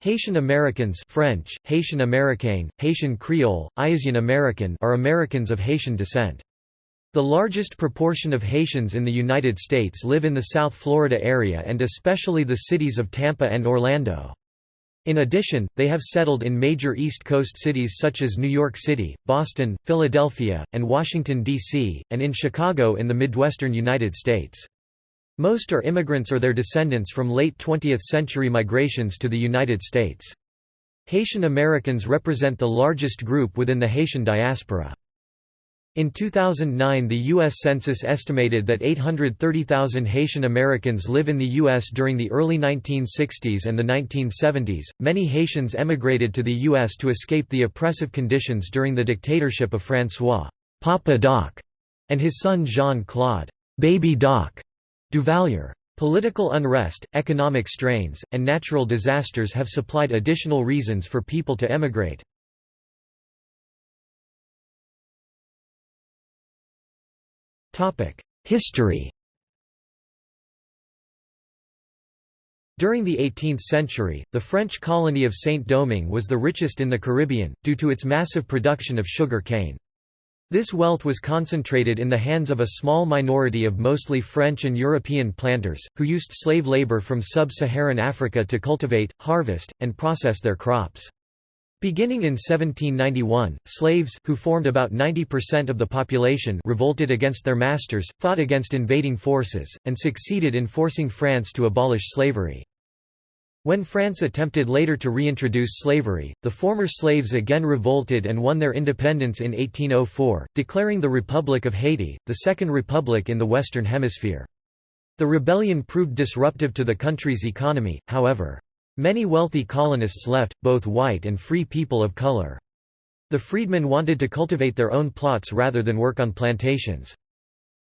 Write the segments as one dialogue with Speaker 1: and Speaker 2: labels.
Speaker 1: Haitian Americans French, Haitian Américain, Haitian Creole, Ayisyen Ameriken are Americans of Haitian descent. The largest proportion of Haitians in the United States live in the South Florida area and especially the cities of Tampa and Orlando. In addition, they have settled in major East Coast cities such as New York City, Boston, Philadelphia, and Washington, D.C., and in Chicago in the Midwestern United States. Most are immigrants or their descendants from late 20th century migrations to the United States. Haitian Americans represent the largest group within the Haitian diaspora. In 2009 the U.S. Census estimated that 830,000 Haitian Americans live in the U.S. during the early 1960s and the 1970s. Many Haitians emigrated to the U.S. to escape the oppressive conditions during the dictatorship of François Papa Doc and his son Jean-Claude Baby Doc Duvalier. Political unrest, economic strains, and natural disasters have supplied additional reasons for people to emigrate. History During the 18th century, the French colony of Saint-Domingue was the richest in the Caribbean, due to its massive production of sugar cane. This wealth was concentrated in the hands of a small minority of mostly French and European planters, who used slave labor from sub-Saharan Africa to cultivate, harvest, and process their crops. Beginning in 1791, slaves, who formed about 90% of the population revolted against their masters, fought against invading forces, and succeeded in forcing France to abolish slavery. When France attempted later to reintroduce slavery, the former slaves again revolted and won their independence in 1804, declaring the Republic of Haiti, the Second Republic in the Western Hemisphere. The rebellion proved disruptive to the country's economy, however. Many wealthy colonists left, both white and free people of color. The freedmen wanted to cultivate their own plots rather than work on plantations.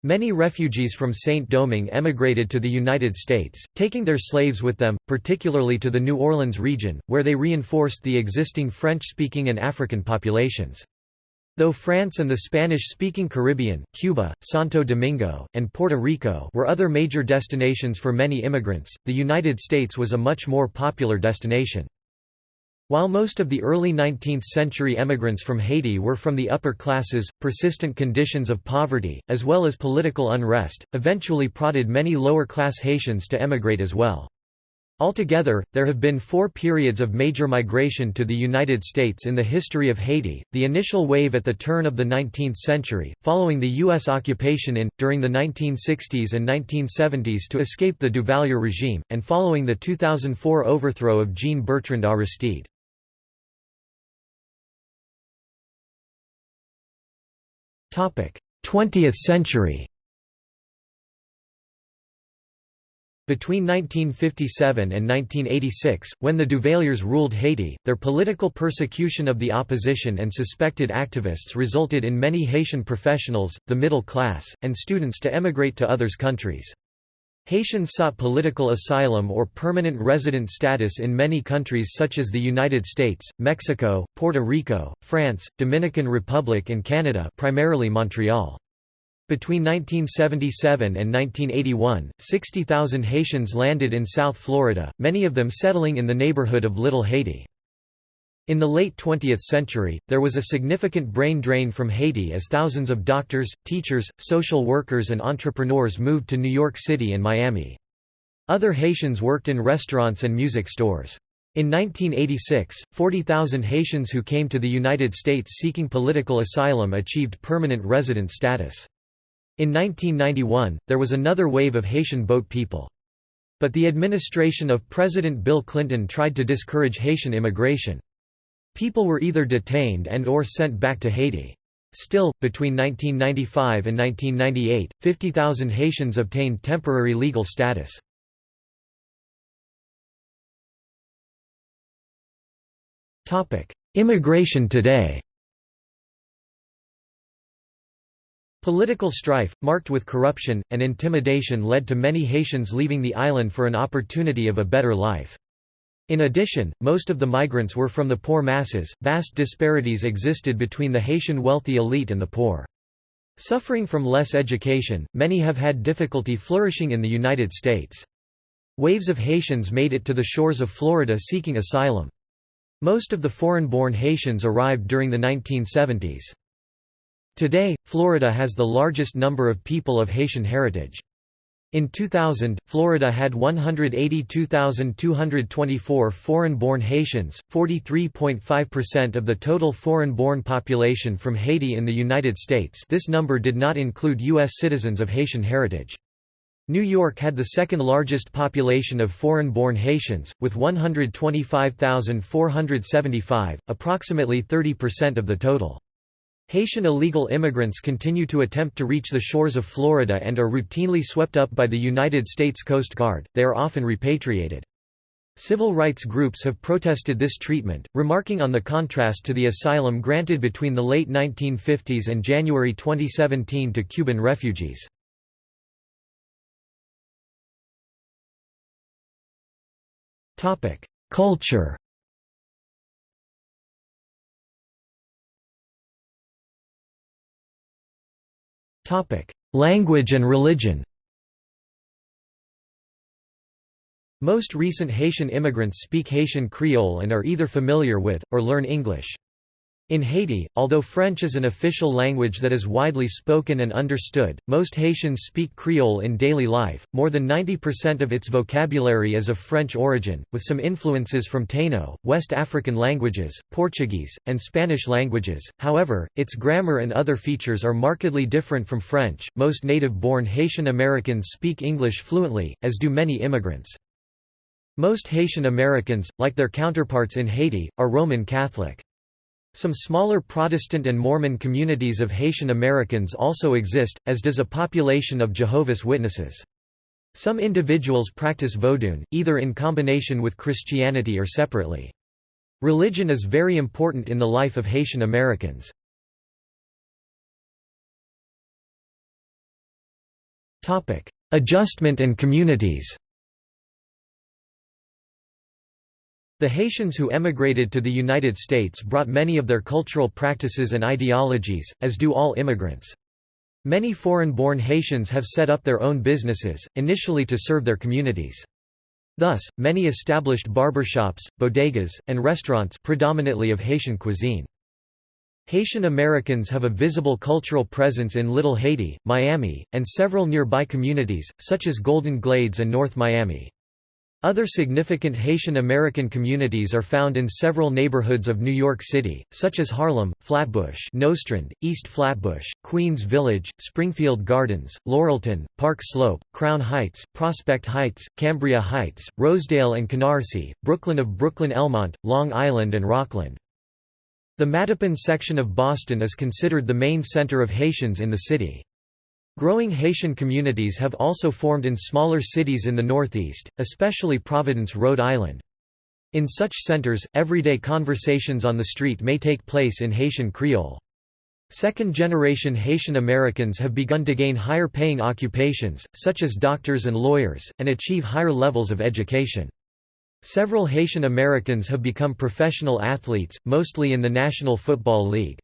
Speaker 1: Many refugees from Saint-Domingue emigrated to the United States, taking their slaves with them, particularly to the New Orleans region, where they reinforced the existing French-speaking and African populations. Though France and the Spanish-speaking Caribbean, Cuba, Santo Domingo, and Puerto Rico were other major destinations for many immigrants, the United States was a much more popular destination. While most of the early 19th-century emigrants from Haiti were from the upper classes, persistent conditions of poverty, as well as political unrest, eventually prodded many lower-class Haitians to emigrate as well. Altogether, there have been four periods of major migration to the United States in the history of Haiti, the initial wave at the turn of the 19th century, following the U.S. occupation in, during the 1960s and 1970s to escape the Duvalier regime, and following the 2004 overthrow of Jean-Bertrand Aristide. 20th century Between 1957 and 1986, when the Duvaliers ruled Haiti, their political persecution of the opposition and suspected activists resulted in many Haitian professionals, the middle class, and students to emigrate to others countries. Haitians sought political asylum or permanent resident status in many countries such as the United States, Mexico, Puerto Rico, France, Dominican Republic and Canada primarily Montreal. Between 1977 and 1981, 60,000 Haitians landed in South Florida, many of them settling in the neighborhood of Little Haiti. In the late 20th century, there was a significant brain drain from Haiti as thousands of doctors, teachers, social workers and entrepreneurs moved to New York City and Miami. Other Haitians worked in restaurants and music stores. In 1986, 40,000 Haitians who came to the United States seeking political asylum achieved permanent resident status. In 1991, there was another wave of Haitian boat people. But the administration of President Bill Clinton tried to discourage Haitian immigration. People were either detained and or sent back to Haiti. Still, between 1995 and 1998, 50,000 Haitians obtained temporary legal status. Immigration today Political strife, marked with corruption, and intimidation led to many Haitians leaving the island for an opportunity of a better life. In addition, most of the migrants were from the poor masses, vast disparities existed between the Haitian wealthy elite and the poor. Suffering from less education, many have had difficulty flourishing in the United States. Waves of Haitians made it to the shores of Florida seeking asylum. Most of the foreign-born Haitians arrived during the 1970s. Today, Florida has the largest number of people of Haitian heritage. In 2000, Florida had 182,224 foreign-born Haitians, 43.5% of the total foreign-born population from Haiti in the United States this number did not include U.S. citizens of Haitian heritage. New York had the second largest population of foreign-born Haitians, with 125,475, approximately 30% of the total. Haitian illegal immigrants continue to attempt to reach the shores of Florida and are routinely swept up by the United States Coast Guard, they are often repatriated. Civil rights groups have protested this treatment, remarking on the contrast to the asylum granted between the late 1950s and January 2017 to Cuban refugees. Culture Language and religion Most recent Haitian immigrants speak Haitian Creole and are either familiar with, or learn English. In Haiti, although French is an official language that is widely spoken and understood, most Haitians speak Creole in daily life. More than 90% of its vocabulary is of French origin, with some influences from Taino, West African languages, Portuguese, and Spanish languages. However, its grammar and other features are markedly different from French. Most native born Haitian Americans speak English fluently, as do many immigrants. Most Haitian Americans, like their counterparts in Haiti, are Roman Catholic. Some smaller Protestant and Mormon communities of Haitian Americans also exist, as does a population of Jehovah's Witnesses. Some individuals practice Vodun, either in combination with Christianity or separately. Religion is very important in the life of Haitian Americans. Adjustment and communities The Haitians who emigrated to the United States brought many of their cultural practices and ideologies, as do all immigrants. Many foreign-born Haitians have set up their own businesses, initially to serve their communities. Thus, many established barbershops, bodegas, and restaurants predominantly of Haitian cuisine. Haitian Americans have a visible cultural presence in Little Haiti, Miami, and several nearby communities, such as Golden Glades and North Miami. Other significant Haitian American communities are found in several neighborhoods of New York City, such as Harlem, Flatbush Nostrand, East Flatbush, Queens Village, Springfield Gardens, Laurelton, Park Slope, Crown Heights, Prospect Heights, Cambria Heights, Rosedale and Canarsie, Brooklyn of Brooklyn Elmont, Long Island and Rockland. The Mattapan section of Boston is considered the main center of Haitians in the city. Growing Haitian communities have also formed in smaller cities in the Northeast, especially Providence, Rhode Island. In such centers, everyday conversations on the street may take place in Haitian Creole. Second-generation Haitian Americans have begun to gain higher-paying occupations, such as doctors and lawyers, and achieve higher levels of education. Several Haitian Americans have become professional athletes, mostly in the National Football League.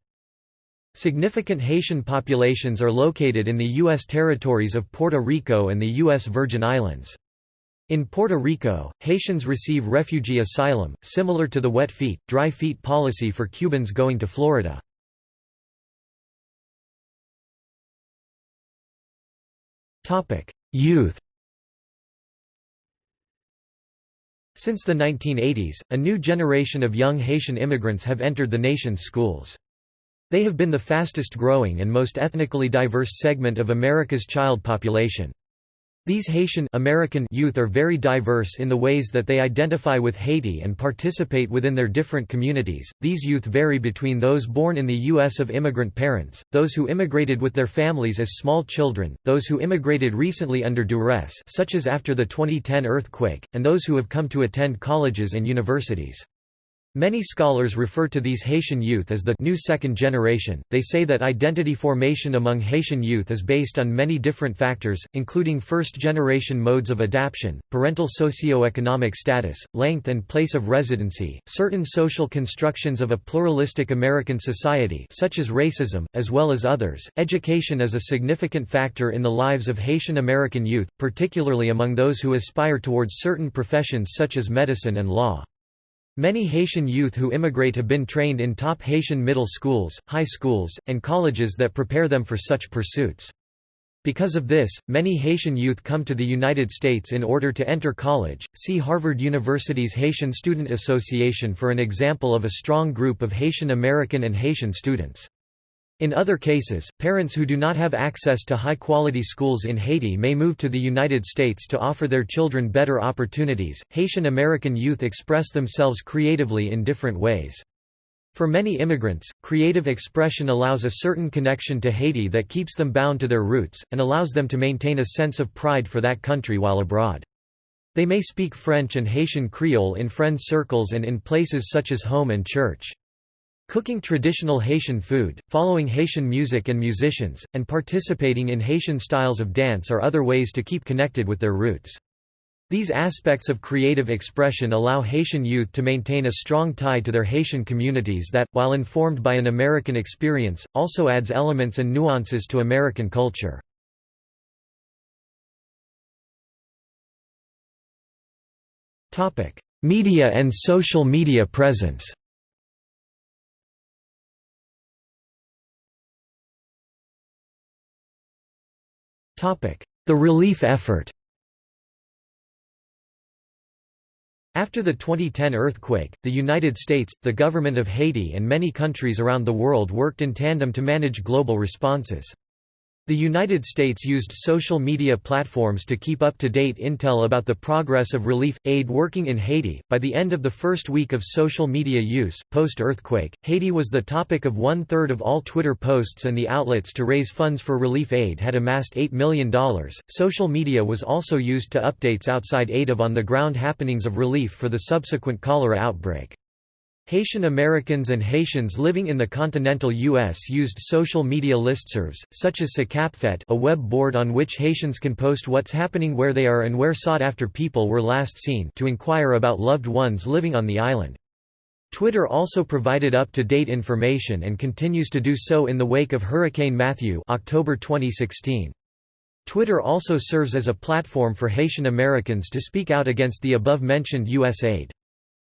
Speaker 1: Significant Haitian populations are located in the U.S. territories of Puerto Rico and the U.S. Virgin Islands. In Puerto Rico, Haitians receive refugee asylum, similar to the wet feet, dry feet policy for Cubans going to Florida. Youth Since the 1980s, a new generation of young Haitian immigrants have entered the nation's schools. They have been the fastest growing and most ethnically diverse segment of America's child population. These Haitian American youth are very diverse in the ways that they identify with Haiti and participate within their different communities. These youth vary between those born in the U.S. of immigrant parents, those who immigrated with their families as small children, those who immigrated recently under duress such as after the 2010 earthquake, and those who have come to attend colleges and universities. Many scholars refer to these Haitian youth as the new second generation. They say that identity formation among Haitian youth is based on many different factors, including first generation modes of adaptation, parental socio-economic status, length and place of residency, certain social constructions of a pluralistic American society such as racism, as well as others. Education is a significant factor in the lives of Haitian American youth, particularly among those who aspire towards certain professions such as medicine and law. Many Haitian youth who immigrate have been trained in top Haitian middle schools, high schools, and colleges that prepare them for such pursuits. Because of this, many Haitian youth come to the United States in order to enter college. See Harvard University's Haitian Student Association for an example of a strong group of Haitian American and Haitian students. In other cases, parents who do not have access to high-quality schools in Haiti may move to the United States to offer their children better opportunities. Haitian American youth express themselves creatively in different ways. For many immigrants, creative expression allows a certain connection to Haiti that keeps them bound to their roots, and allows them to maintain a sense of pride for that country while abroad. They may speak French and Haitian Creole in friend circles and in places such as home and church. Cooking traditional Haitian food, following Haitian music and musicians, and participating in Haitian styles of dance are other ways to keep connected with their roots. These aspects of creative expression allow Haitian youth to maintain a strong tie to their Haitian communities that, while informed by an American experience, also adds elements and nuances to American culture. Media and social media presence The relief effort After the 2010 earthquake, the United States, the government of Haiti and many countries around the world worked in tandem to manage global responses. The United States used social media platforms to keep up to date intel about the progress of relief aid working in Haiti. By the end of the first week of social media use, post earthquake, Haiti was the topic of one third of all Twitter posts, and the outlets to raise funds for relief aid had amassed $8 million. Social media was also used to updates outside aid of on the ground happenings of relief for the subsequent cholera outbreak. Haitian Americans and Haitians living in the continental U.S. used social media listservs, such as SACAPFET a web board on which Haitians can post what's happening where they are and where sought-after people were last seen to inquire about loved ones living on the island. Twitter also provided up-to-date information and continues to do so in the wake of Hurricane Matthew October 2016. Twitter also serves as a platform for Haitian Americans to speak out against the above-mentioned U.S. aid.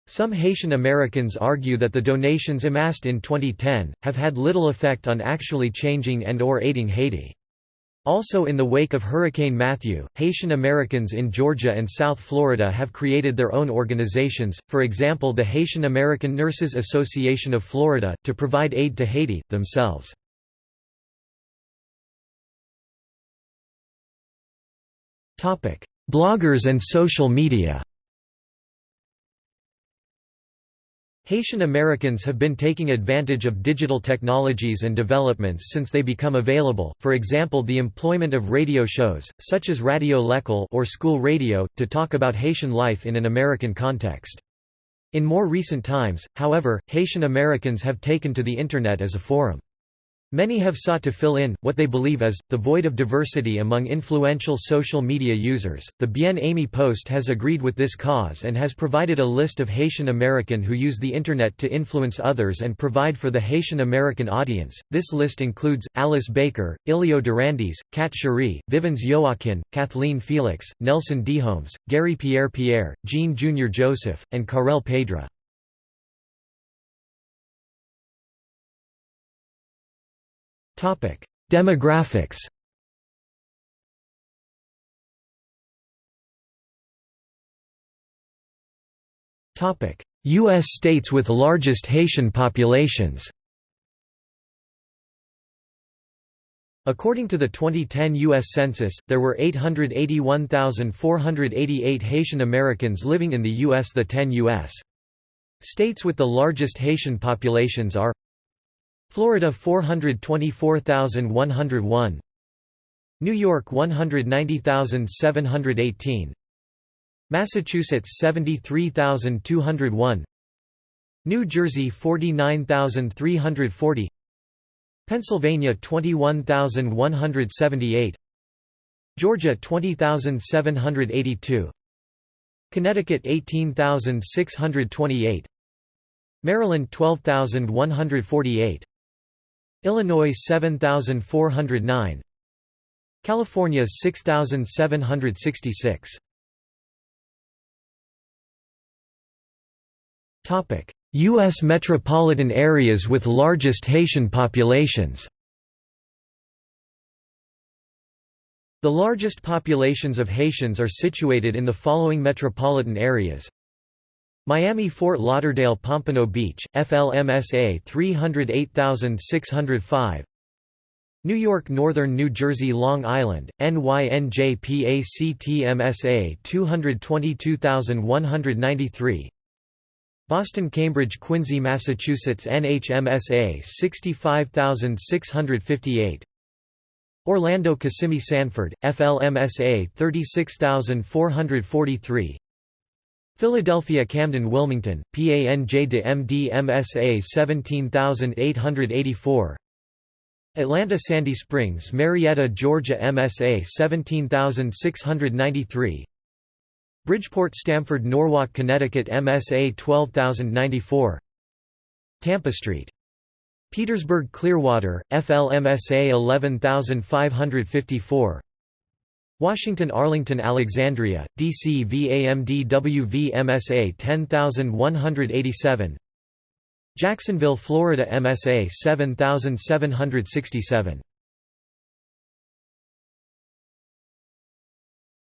Speaker 1: Some Haitian Americans argue that the donations amassed in 2010, have had little effect on actually changing and or aiding Haiti. Also in the wake of Hurricane Matthew, Haitian Americans in Georgia and South Florida have created their own organizations, for example the Haitian American Nurses Association of Florida, to provide aid to Haiti, themselves. Bloggers and social media Haitian Americans have been taking advantage of digital technologies and developments since they become available, for example the employment of radio shows, such as Radio L'École or school radio, to talk about Haitian life in an American context. In more recent times, however, Haitian Americans have taken to the Internet as a forum. Many have sought to fill in, what they believe is, the void of diversity among influential social media users. The Bien Aimé Post has agreed with this cause and has provided a list of Haitian American who use the Internet to influence others and provide for the Haitian American audience. This list includes Alice Baker, Ilio Durandis, Kat Cherie, Vivens Joaquin, Kathleen Felix, Nelson Dehomes, Garry Pierre-Pierre, Jean Jr. Joseph, and Karel Pedra. Demographics U.S. states with largest Haitian populations According to the 2010 U.S. Census, there were 881,488 Haitian Americans living in the U.S. The 10 U.S. states with the largest Haitian populations are Florida 424,101 New York 190,718 Massachusetts 73,201 New Jersey 49340 Pennsylvania 21178 Georgia 20782 Connecticut 18628 Maryland 12148 Illinois 7409 California 6766 Topic U.S. metropolitan areas with largest Haitian populations. The largest populations of Haitians are situated in the following metropolitan areas Miami Fort Lauderdale Pompano Beach, FLMSA 308605 New York Northern New Jersey Long Island, NYNJPACTMSA 222193 Boston Cambridge Quincy Massachusetts NHMSA 65658 Orlando Kissimmee Sanford, FLMSA 36443 Philadelphia Camden Wilmington, PANJ de MD MSA 17884 Atlanta Sandy Springs Marietta Georgia MSA 17693 Bridgeport Stamford Norwalk Connecticut MSA 12094 Tampa Street. Petersburg Clearwater, FLMSA 11554 Washington Arlington Alexandria, DC VAMDWV MSA 10187 Jacksonville Florida MSA 7767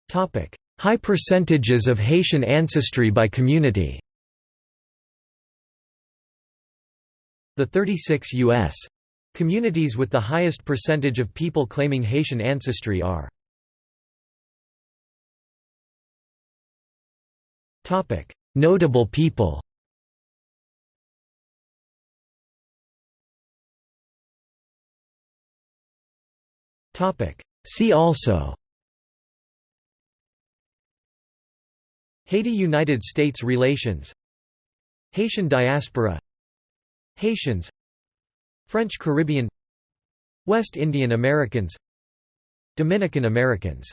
Speaker 1: Topic High percentages of Haitian ancestry by community The 36 U.S. communities with the highest percentage of people claiming Haitian ancestry are Notable people. See also. Haiti–United States relations. Haitian diaspora. Haitians. French Caribbean. West Indian Americans. Dominican Americans